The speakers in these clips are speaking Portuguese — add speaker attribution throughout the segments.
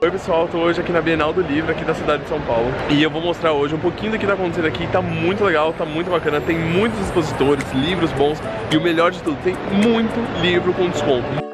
Speaker 1: Oi pessoal, tô hoje aqui na Bienal do Livro, aqui da cidade de São Paulo. E eu vou mostrar hoje um pouquinho do que tá acontecendo aqui Tá muito legal, tá muito bacana. Tem muitos expositores, livros bons E o melhor de tudo, tem muito livro com desconto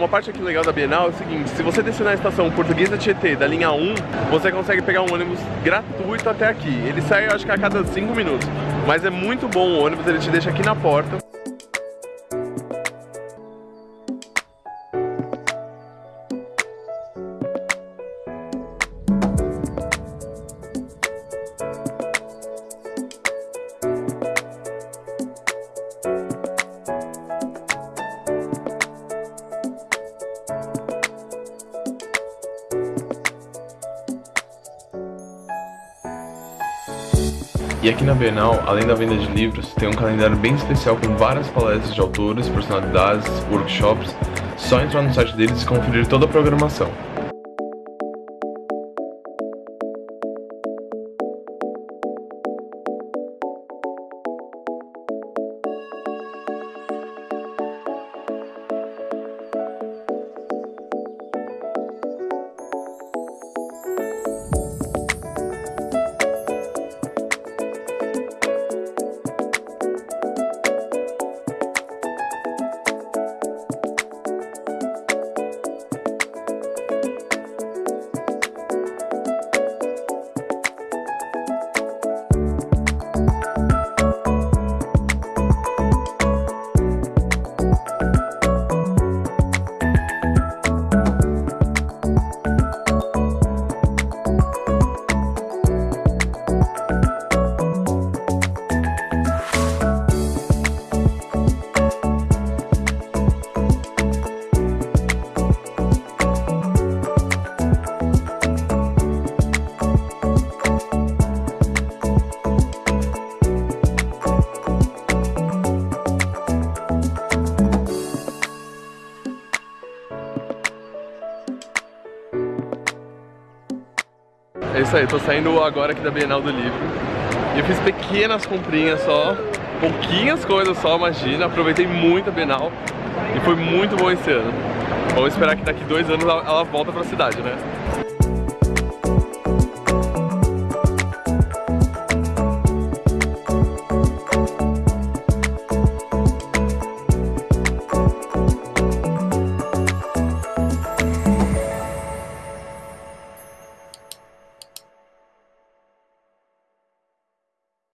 Speaker 1: Uma parte aqui legal da Bienal é o seguinte, se você descer na estação Portuguesa Tietê da linha 1, você consegue pegar um ônibus gratuito até aqui. Ele sai, acho que a cada 5 minutos, mas é muito bom o ônibus, ele te deixa aqui na porta.
Speaker 2: E aqui na Bienal, além da venda de livros, tem um calendário bem especial com várias palestras de autores, personalidades, workshops. Só entrar no site deles e conferir toda a programação.
Speaker 1: É isso aí, tô saindo agora aqui da Bienal do Livro. E eu fiz pequenas comprinhas só Pouquinhas coisas só, imagina. Aproveitei muito a Bienal E foi muito bom esse ano. Vamos esperar que daqui dois anos ela volta pra cidade, né?